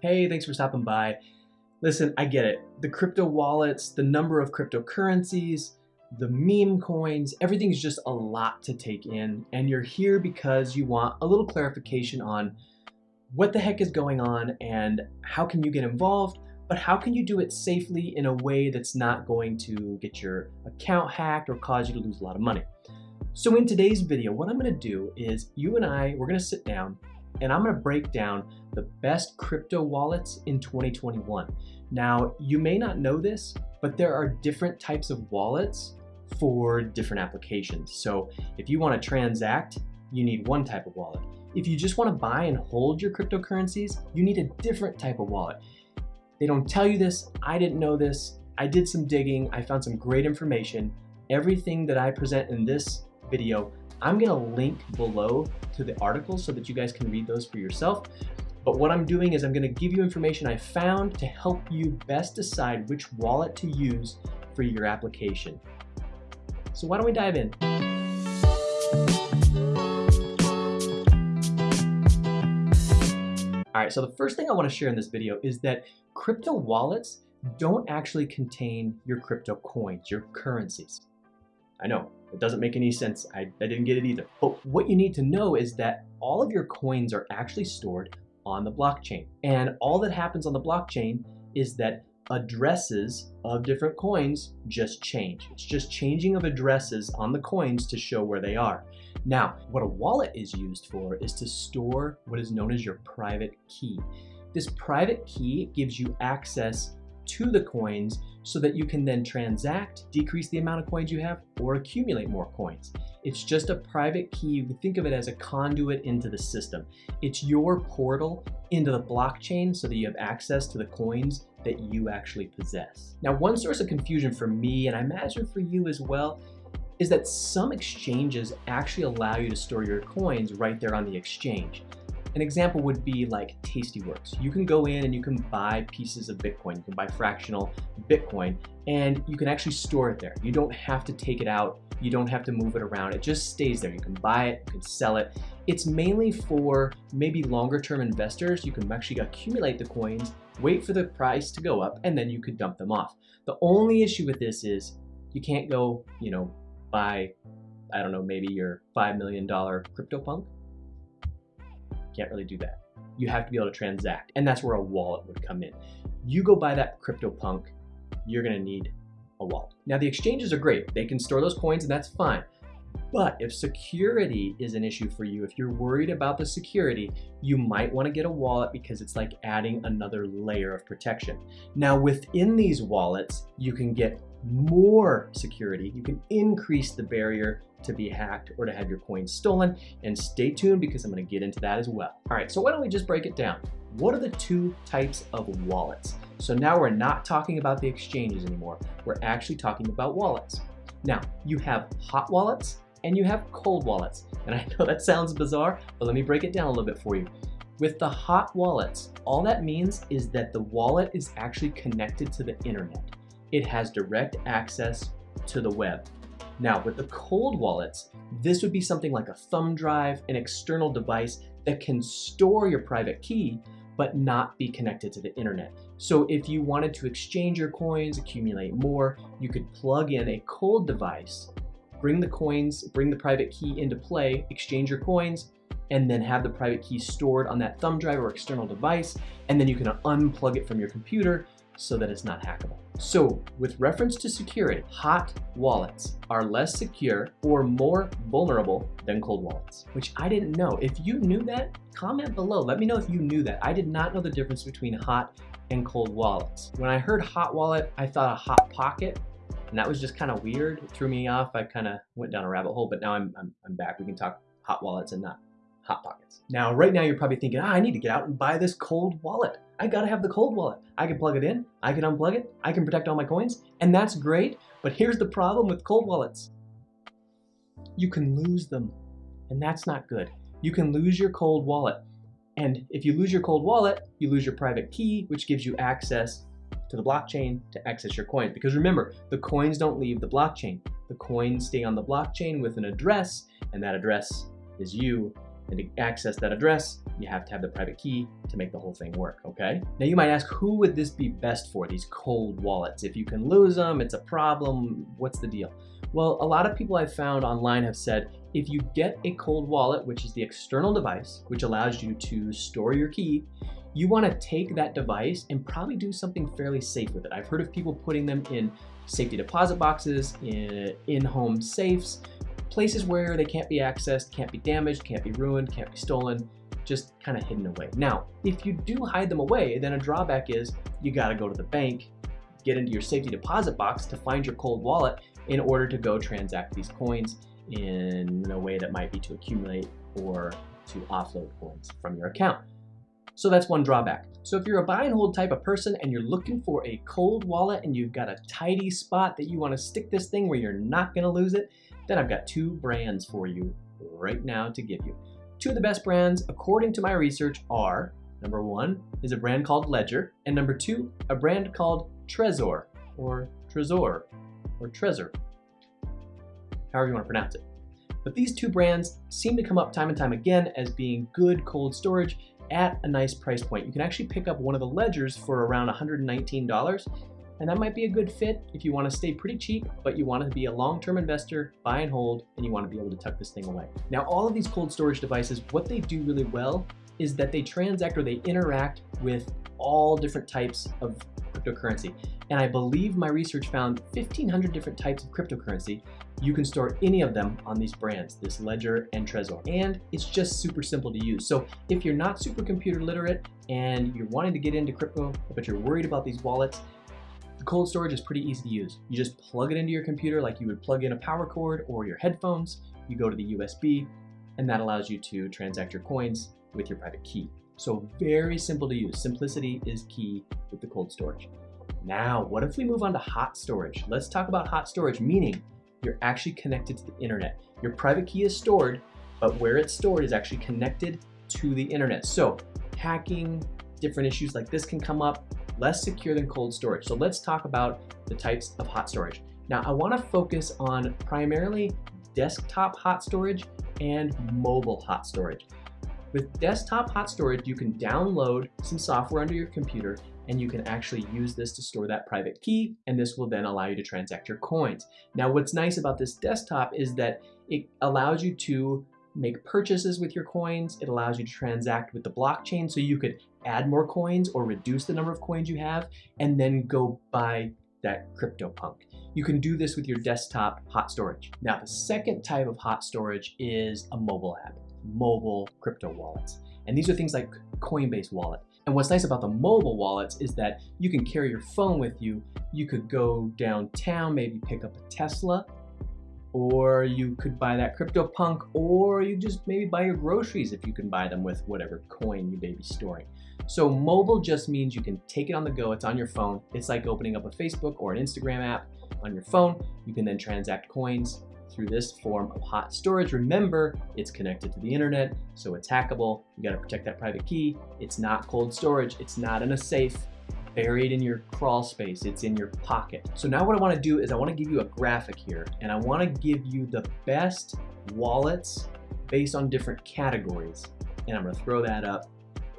Hey, thanks for stopping by. Listen, I get it. The crypto wallets, the number of cryptocurrencies, the meme coins, everything's just a lot to take in. And you're here because you want a little clarification on what the heck is going on and how can you get involved, but how can you do it safely in a way that's not going to get your account hacked or cause you to lose a lot of money. So in today's video, what I'm gonna do is you and I, we're gonna sit down and I'm gonna break down the best crypto wallets in 2021. Now, you may not know this, but there are different types of wallets for different applications. So if you wanna transact, you need one type of wallet. If you just wanna buy and hold your cryptocurrencies, you need a different type of wallet. They don't tell you this, I didn't know this, I did some digging, I found some great information. Everything that I present in this video I'm gonna link below to the articles so that you guys can read those for yourself. But what I'm doing is I'm gonna give you information I found to help you best decide which wallet to use for your application. So why don't we dive in? All right, so the first thing I wanna share in this video is that crypto wallets don't actually contain your crypto coins, your currencies. I know, it doesn't make any sense. I, I didn't get it either. But what you need to know is that all of your coins are actually stored on the blockchain. And all that happens on the blockchain is that addresses of different coins just change. It's just changing of addresses on the coins to show where they are. Now, what a wallet is used for is to store what is known as your private key. This private key gives you access to the coins so that you can then transact, decrease the amount of coins you have, or accumulate more coins. It's just a private key. You can think of it as a conduit into the system. It's your portal into the blockchain so that you have access to the coins that you actually possess. Now, one source of confusion for me, and I imagine for you as well, is that some exchanges actually allow you to store your coins right there on the exchange. An example would be like Tastyworks. You can go in and you can buy pieces of Bitcoin. You can buy fractional Bitcoin and you can actually store it there. You don't have to take it out. You don't have to move it around. It just stays there. You can buy it, you can sell it. It's mainly for maybe longer term investors. You can actually accumulate the coins, wait for the price to go up, and then you could dump them off. The only issue with this is you can't go, you know, buy, I don't know, maybe your $5 million CryptoPunk can't really do that. You have to be able to transact, and that's where a wallet would come in. You go buy that CryptoPunk, you're gonna need a wallet. Now the exchanges are great. They can store those coins and that's fine. But if security is an issue for you, if you're worried about the security, you might want to get a wallet because it's like adding another layer of protection. Now within these wallets, you can get more security. You can increase the barrier to be hacked or to have your coins stolen. And stay tuned because I'm gonna get into that as well. All right, so why don't we just break it down? What are the two types of wallets? So now we're not talking about the exchanges anymore. We're actually talking about wallets. Now, you have hot wallets and you have cold wallets. And I know that sounds bizarre, but let me break it down a little bit for you. With the hot wallets, all that means is that the wallet is actually connected to the internet. It has direct access to the web. Now with the cold wallets, this would be something like a thumb drive, an external device that can store your private key, but not be connected to the internet. So if you wanted to exchange your coins, accumulate more, you could plug in a cold device, bring the coins, bring the private key into play, exchange your coins, and then have the private key stored on that thumb drive or external device, and then you can unplug it from your computer so that it's not hackable. So with reference to security, hot wallets are less secure or more vulnerable than cold wallets, which I didn't know. If you knew that, comment below. Let me know if you knew that. I did not know the difference between hot and cold wallets. When I heard hot wallet, I thought a hot pocket, and that was just kind of weird. It threw me off. I kind of went down a rabbit hole, but now I'm, I'm, I'm back. We can talk hot wallets and not hot pockets. Now, right now you're probably thinking, ah, I need to get out and buy this cold wallet. I gotta have the cold wallet. I can plug it in, I can unplug it, I can protect all my coins, and that's great, but here's the problem with cold wallets. You can lose them, and that's not good. You can lose your cold wallet. And if you lose your cold wallet, you lose your private key, which gives you access to the blockchain to access your coins. Because remember, the coins don't leave the blockchain. The coins stay on the blockchain with an address, and that address is you And to access that address, you have to have the private key to make the whole thing work, okay? Now you might ask, who would this be best for, these cold wallets? If you can lose them, it's a problem, what's the deal? Well, a lot of people I've found online have said, if you get a cold wallet, which is the external device, which allows you to store your key, you wanna take that device and probably do something fairly safe with it. I've heard of people putting them in safety deposit boxes, in in-home safes, places where they can't be accessed, can't be damaged, can't be ruined, can't be stolen, just kind of hidden away. Now, if you do hide them away, then a drawback is you gotta go to the bank, get into your safety deposit box to find your cold wallet in order to go transact these coins in a way that might be to accumulate or to offload coins from your account. So that's one drawback. So if you're a buy and hold type of person and you're looking for a cold wallet and you've got a tidy spot that you want to stick this thing where you're not going to lose it, then I've got two brands for you right now to give you. Two of the best brands, according to my research, are number one is a brand called Ledger, and number two, a brand called Trezor or Trezor or Trezor, however you want to pronounce it. But these two brands seem to come up time and time again as being good cold storage at a nice price point. You can actually pick up one of the ledgers for around $119 and that might be a good fit if you want to stay pretty cheap, but you want to be a long-term investor, buy and hold, and you want to be able to tuck this thing away. Now, all of these cold storage devices, what they do really well is that they transact or they interact with all different types of cryptocurrency. And I believe my research found 1,500 different types of cryptocurrency. You can store any of them on these brands, this Ledger and Trezor. And it's just super simple to use. So if you're not super computer literate and you're wanting to get into crypto, but you're worried about these wallets, the cold storage is pretty easy to use. You just plug it into your computer like you would plug in a power cord or your headphones. You go to the USB and that allows you to transact your coins with your private key. So very simple to use. Simplicity is key with the cold storage. Now, what if we move on to hot storage? Let's talk about hot storage, meaning you're actually connected to the internet. Your private key is stored, but where it's stored is actually connected to the internet. So hacking, different issues like this can come up less secure than cold storage. So let's talk about the types of hot storage. Now I wanna focus on primarily desktop hot storage and mobile hot storage. With desktop hot storage, you can download some software under your computer and you can actually use this to store that private key and this will then allow you to transact your coins. Now what's nice about this desktop is that it allows you to make purchases with your coins. It allows you to transact with the blockchain so you could add more coins or reduce the number of coins you have and then go buy that CryptoPunk. You can do this with your desktop hot storage. Now the second type of hot storage is a mobile app, mobile crypto wallets. And these are things like Coinbase Wallet. And what's nice about the mobile wallets is that you can carry your phone with you. You could go downtown, maybe pick up a Tesla, or you could buy that CryptoPunk, or you just maybe buy your groceries if you can buy them with whatever coin you may be storing. So mobile just means you can take it on the go, it's on your phone. It's like opening up a Facebook or an Instagram app on your phone. You can then transact coins through this form of hot storage. Remember, it's connected to the internet, so it's hackable. You gotta protect that private key. It's not cold storage, it's not in a safe buried in your crawl space, it's in your pocket. So now what I wanna do is I wanna give you a graphic here and I wanna give you the best wallets based on different categories. And I'm gonna throw that up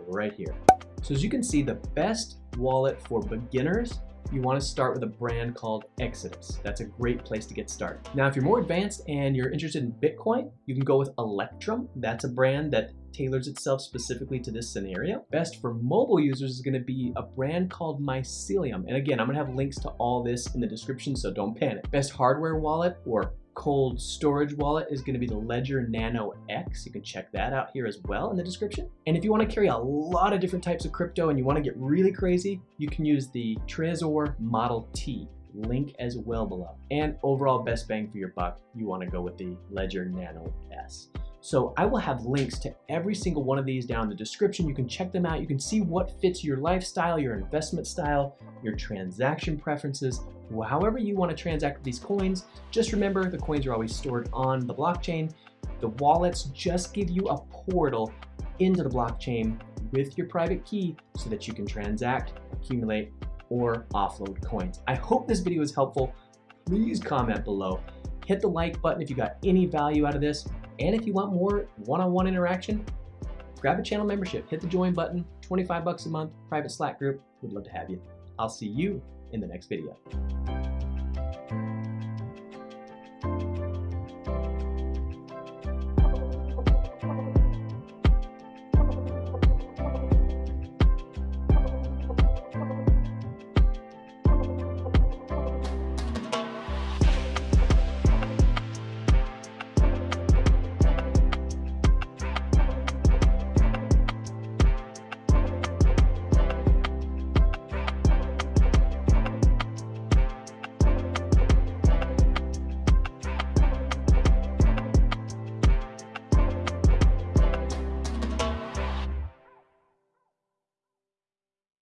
right here. So as you can see, the best wallet for beginners you want to start with a brand called Exodus. That's a great place to get started. Now, if you're more advanced and you're interested in Bitcoin, you can go with Electrum. That's a brand that tailors itself specifically to this scenario. Best for mobile users is gonna be a brand called Mycelium. And again, I'm gonna have links to all this in the description, so don't panic. Best hardware wallet or cold storage wallet is going to be the Ledger Nano X. You can check that out here as well in the description. And if you want to carry a lot of different types of crypto and you want to get really crazy, you can use the Trezor Model T link as well below. And overall best bang for your buck, you want to go with the Ledger Nano S. So I will have links to every single one of these down in the description. You can check them out. You can see what fits your lifestyle, your investment style, your transaction preferences, however you want to transact with these coins. Just remember the coins are always stored on the blockchain. The wallets just give you a portal into the blockchain with your private key so that you can transact, accumulate, or offload coins. I hope this video was helpful. Please comment below. Hit the like button if you got any value out of this And if you want more one-on-one interaction, grab a channel membership, hit the join button, 25 bucks a month, private Slack group. We'd love to have you. I'll see you in the next video.